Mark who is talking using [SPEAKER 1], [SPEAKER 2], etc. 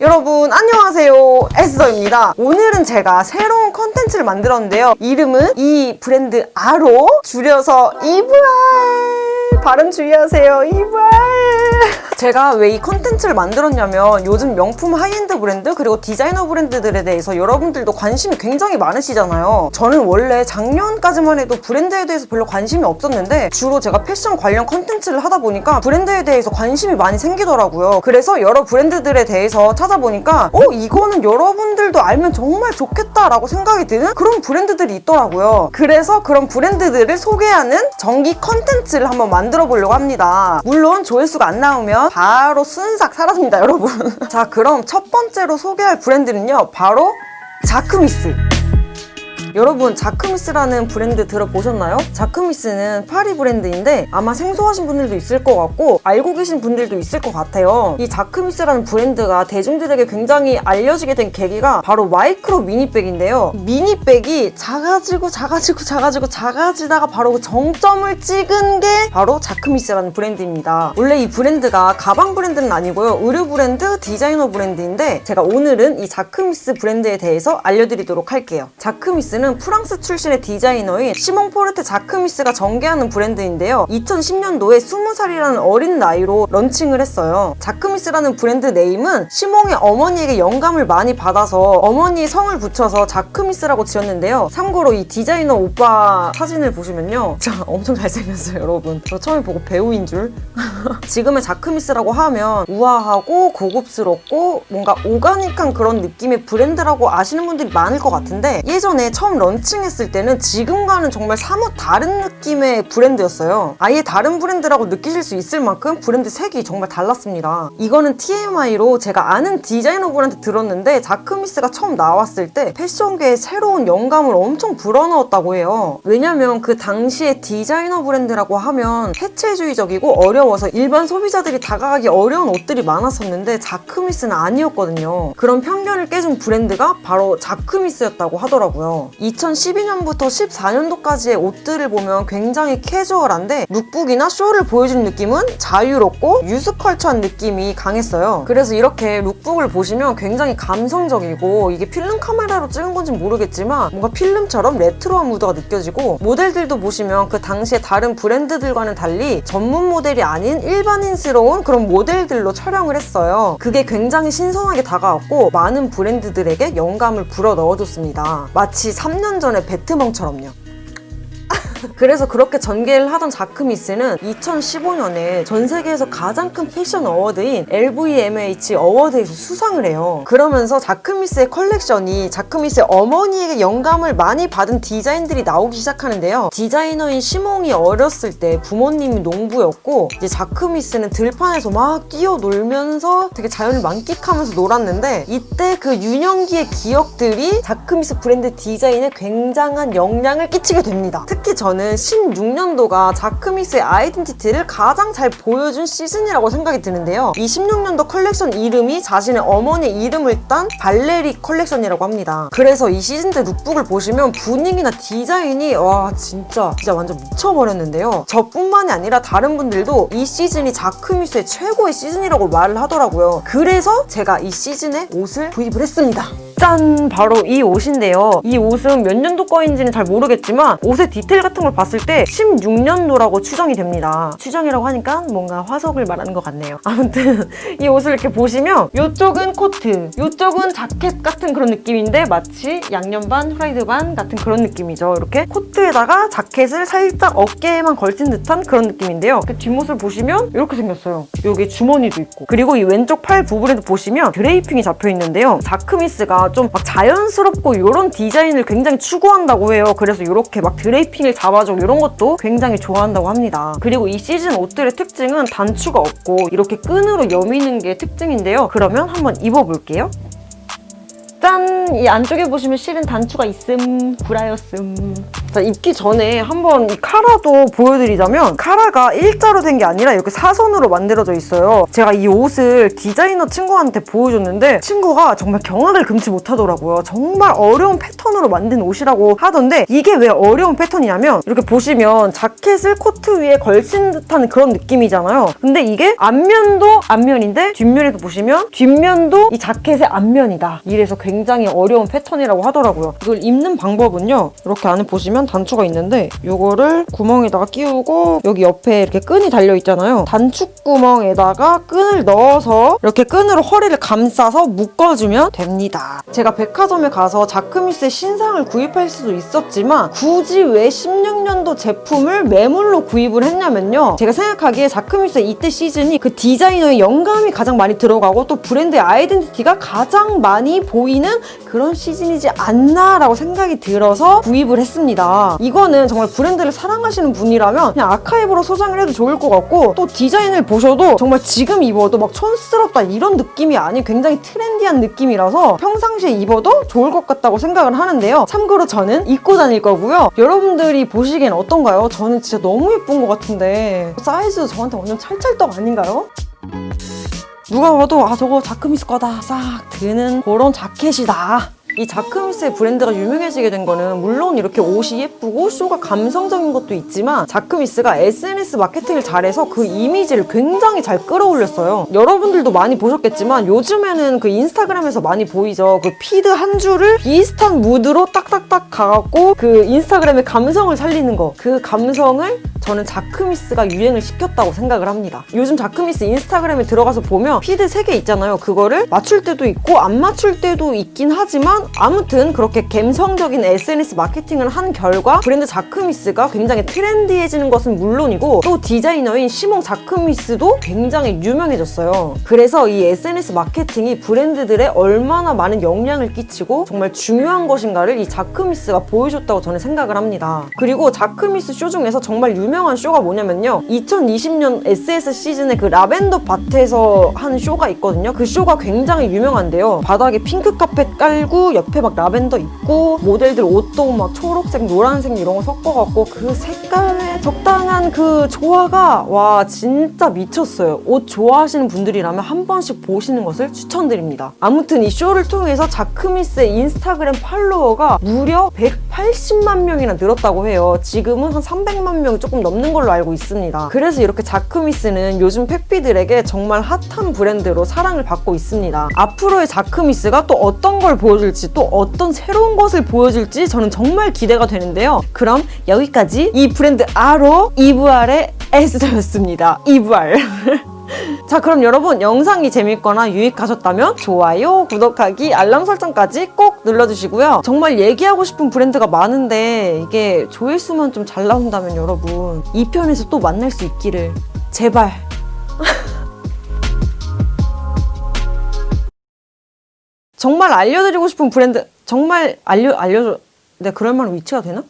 [SPEAKER 1] 여러분 안녕하세요. 에스더입니다. 오늘은 제가 새로운 컨텐츠를 만들었는데요. 이름은 이 브랜드 알아 줄여서 이브알. 발음 주의하세요. 이브알 제가 왜 이 컨텐츠를 만들었냐면 요즘 명품 하이엔드 브랜드 그리고 디자이너 브랜드들에 대해서 여러분들도 관심이 굉장히 많으시잖아요. 저는 원래 작년까지만 해도 브랜드에 대해서 별로 관심이 없었는데 주로 제가 패션 관련 컨텐츠를 하다 보니까 브랜드에 대해서 관심이 많이 생기더라고요. 그래서 여러 브랜드들에 대해서 찾아보니까 어 이거는 여러분들도 알면 정말 좋겠다 라고 생각이 드는 그런 브랜드들이 있더라고요. 그래서 그런 브랜드들을 소개하는 정기 컨텐츠를 한번 만들어 보려고 합니다. 물론 조회수가 안 나오면 바로 순삭 사라집니다 여러분. 자 그럼 첫 번째로 소개할 브랜드는요 바로 자크미스 여러분 자크미스라는 브랜드 들어보셨나요? 자크미스는 파리 브랜드인데 아마 생소하신 분들도 있을 것 같고 알고 계신 분들도 있을 것 같아요. 이 자크미스라는 브랜드가 대중들에게 굉장히 알려지게 된 계기가 바로 마이크로 미니백인데요. 미니백이 작아지고 작아지고 작아지고 작아지다가 바로 그 정점을 찍은 게 바로 자크미스라는 브랜드입니다. 원래 이 브랜드가 가방 브랜드는 아니고요. 의류 브랜드, 디자이너 브랜드인데 제가 오늘은 이 자크미스 브랜드에 대해서 알려드리도록 할게요. 자크미스는 프랑스 출신의 디자이너인 시몽 포르테 자크미스가 전개하는 브랜드인데요. 2010년도에 20살이라는 어린 나이로 런칭을 했어요. 자크미스라는 브랜드 네임은 시몽의 어머니에게 영감을 많이 받아서 어머니의 성을 붙여서 자크미스라고 지었는데요. 참고로 이 디자이너 오빠 사진을 보시면요. 진짜 엄청 잘생겼어요, 여러분. 저 처음에 보고 배우인 줄. 지금의 자크미스라고 하면 우아하고 고급스럽고 뭔가 오가닉한 그런 느낌의 브랜드라고 아시는 분들이 많을 것 같은데 예전에 처음 런칭했을 때는 지금과는 정말 사뭇 다른 느낌의 브랜드였어요. 아예 다른 브랜드라고 느끼실 수 있을 만큼 브랜드 색이 정말 달랐습니다. 이거는 TMI로 제가 아는 디자이너분한테 들었는데 자크미스가 처음 나왔을 때 패션계에 새로운 영감을 엄청 불어넣었다고 해요. 왜냐면 그 당시에 디자이너 브랜드라고 하면 해체주의적이고 어려워서 일반 소비자들이 다가가기 어려운 옷들이 많았었는데 자크미스는 아니었거든요. 그런 편견을 깨준 브랜드가 바로 자크미스였다고 하더라고요. 2012년부터 14년도까지의 옷들을 보면 굉장히 캐주얼한데 룩북이나 쇼를 보여주는 느낌은 자유롭고 유스컬처한 느낌이 강했어요. 그래서 이렇게 룩북을 보시면 굉장히 감성적이고 이게 필름 카메라로 찍은 건지 모르겠지만 뭔가 필름처럼 레트로한 무드가 느껴지고 모델들도 보시면 그 당시에 다른 브랜드들과는 달리 전문 모델이 아닌 일반인스러운 그런 모델들로 촬영을 했어요. 그게 굉장히 신선하게 다가왔고 많은 브랜드들에게 영감을 불어 넣어줬습니다. 마치 3년 전에 배트멍처럼요. 그래서 그렇게 전개를 하던 자크미스는 2015년에 전 세계에서 가장 큰 패션 어워드인 LVMH 어워드에서 수상을 해요. 그러면서 자크미스의 컬렉션이 자크미스의 어머니에게 영감을 많이 받은 디자인들이 나오기 시작하는데요. 디자이너인 시몽이 어렸을 때 부모님이 농부였고 이제 자크미스는 들판에서 막 뛰어놀면서 되게 자연을 만끽하면서 놀았는데 이때 그 유년기의 기억들이 자크미스 브랜드 디자인에 굉장한 영향을 끼치게 됩니다. 특히 저는 16년도가 자크미스의 아이덴티티를 가장 잘 보여준 시즌이라고 생각이 드는데요. 이 16년도 컬렉션 이름이 자신의 어머니 이름을 딴 발레리 컬렉션이라고 합니다. 그래서 이 시즌 때 룩북을 보시면 분위기나 디자인이 와 진짜 진짜 완전 미쳐버렸는데요. 저뿐만이 아니라 다른 분들도 이 시즌이 자크미스의 최고의 시즌이라고 말을 하더라고요. 그래서 제가 이 시즌에 옷을 구입을 했습니다. 짠! 바로 이 옷인데요. 이 옷은 몇 년도 거인지는 잘 모르겠지만 옷의 디테일 같은 걸 봤을 때 16년도라고 추정이 됩니다. 추정이라고 하니까 뭔가 화석을 말하는 것 같네요. 아무튼 이 옷을 이렇게 보시면 이쪽은 코트, 이쪽은 자켓 같은 그런 느낌인데 마치 양념 반, 후라이드 반 같은 그런 느낌이죠. 이렇게 코트에다가 자켓을 살짝 어깨에만 걸친 듯한 그런 느낌인데요. 그 뒷모습을 보시면 이렇게 생겼어요. 여기 주머니도 있고 그리고 이 왼쪽 팔 부분에도 보시면 드레이핑이 잡혀 있는데요. 자크미스가 좀 막 자연스럽고 이런 디자인을 굉장히 추구한다고 해요. 그래서 이렇게 막 드레이핑을 잡아주고 이런 것도 굉장히 좋아한다고 합니다. 그리고 이 시즌 옷들의 특징은 단추가 없고 이렇게 끈으로 여미는 게 특징인데요. 그러면 한번 입어볼게요. 짠! 이 안쪽에 보시면 실은 단추가 있음, 구라였음. 자, 입기 전에 한번 이 카라도 보여드리자면 카라가 일자로 된 게 아니라 이렇게 사선으로 만들어져 있어요. 제가 이 옷을 디자이너 친구한테 보여줬는데 친구가 정말 경악을 금치 못하더라고요. 정말 어려운 패턴으로 만든 옷이라고 하던데 이게 왜 어려운 패턴이냐면 이렇게 보시면 자켓을 코트 위에 걸친 듯한 그런 느낌이잖아요. 근데 이게 앞면도 앞면인데 뒷면에도 보시면 뒷면도 이 자켓의 앞면이다. 이래서 굉장히 어려운 패턴이라고 하더라고요. 이걸 입는 방법은요. 이렇게 안에 보시면 단추가 있는데 이거를 구멍에다가 끼우고 여기 옆에 이렇게 끈이 달려 있잖아요. 단추 구멍에다가 끈을 넣어서 이렇게 끈으로 허리를 감싸서 묶어주면 됩니다. 제가 백화점에 가서 Jacquemus의 신상을 구입할 수도 있었지만 굳이 왜 16년도 제품을 매물로 구입을 했냐면요. 제가 생각하기에 Jacquemus의 이때 시즌이 그 디자이너의 영감이 가장 많이 들어가고 또 브랜드의 아이덴티티가 가장 많이 보이는 그런 시즌이지 않나라고 생각이 들어서 구입을 했습니다. 이거는 정말 브랜드를 사랑하시는 분이라면 그냥 아카이브로 소장을 해도 좋을 것 같고 또 디자인을 보셔도 정말 지금 입어도 막 촌스럽다 이런 느낌이 아닌 굉장히 트렌디한 느낌이라서 평상시에 입어도 좋을 것 같다고 생각을 하는데요. 참고로 저는 입고 다닐 거고요. 여러분들이 보시기엔 어떤가요? 저는 진짜 너무 예쁜 것 같은데 사이즈도 저한테 완전 찰찰떡 아닌가요? 누가 봐도 아 저거 Jacquemus 거다. 싹 드는 그런 자켓이다 이 Jacquemus의 브랜드가 유명해지게 된 거는 물론 이렇게 옷이 예쁘고 쇼가 감성적인 것도 있지만 Jacquemus가 SNS 마케팅을 잘해서 그 이미지를 굉장히 잘 끌어올렸어요 여러분들도 많이 보셨겠지만 요즘에는 그 인스타그램에서 많이 보이죠 그 feed 한 줄을 비슷한 무드로 딱딱딱 가갖고 그 인스타그램의 감성을 살리는 거 그 감성을 저는 Jacquemus가 유행을 시켰다고 생각을 합니다. 요즘 Jacquemus 인스타그램에 들어가서 보면 feed 3개 있잖아요. 그거를 맞출 때도 있고 안 맞출 때도 있긴 하지만 아무튼 그렇게 감성적인 SNS 마케팅을 한 결과 브랜드 Jacquemus가 굉장히 트렌디해지는 것은 물론이고 또 디자이너인 Simon Jacquemus도 굉장히 유명해졌어요. 그래서 이 SNS 마케팅이 브랜드들에 얼마나 많은 영향을 끼치고 정말 중요한 것인가를 이 Jacquemus가 보여줬다고 저는 생각을 합니다. 그리고 Jacquemus 쇼 중에서 정말 유명한 쇼가 뭐냐면요. 2020년 SS 시즌에 그 라벤더 밭에서 한 쇼가 있거든요. 그 쇼가 굉장히 유명한데요. 바닥에 핑크 카펫 깔고 옆에 막 라벤더 있고 모델들 옷도 막 초록색, 노란색 이런 거 섞어갖고 그 색깔의 적당한 그 조화가 와 진짜 미쳤어요. 옷 좋아하시는 분들이라면 한 번씩 보시는 것을 추천드립니다. 아무튼 이 쇼를 통해서 자크미스의 인스타그램 팔로워가 무려 180만 명이나 늘었다고 해요. 지금은 한 300만 명이 조금 넘는 걸로 알고 있습니다. 그래서 이렇게 자크미스는 요즘 팩피들에게 정말 핫한 브랜드로 사랑을 받고 있습니다. 앞으로의 자크미스가 또 어떤 걸 보여줄지 또 어떤 새로운 것을 보여줄지 저는 정말 기대가 되는데요. 그럼 여기까지 이 브랜드 아로 이브알의 에스더였습니다. 이브알. 자 그럼 여러분 영상이 재밌거나 유익하셨다면 좋아요, 구독하기, 알람 설정까지 꼭 눌러주시고요. 정말 얘기하고 싶은 브랜드가 많은데 이게 조회수만 좀 잘 나온다면 여러분 2편에서 또 만날 수 있기를 제발 정말 알려드리고 싶은 브랜드 정말 알려 알려줘 내가 그럴 만한 위치가 되나?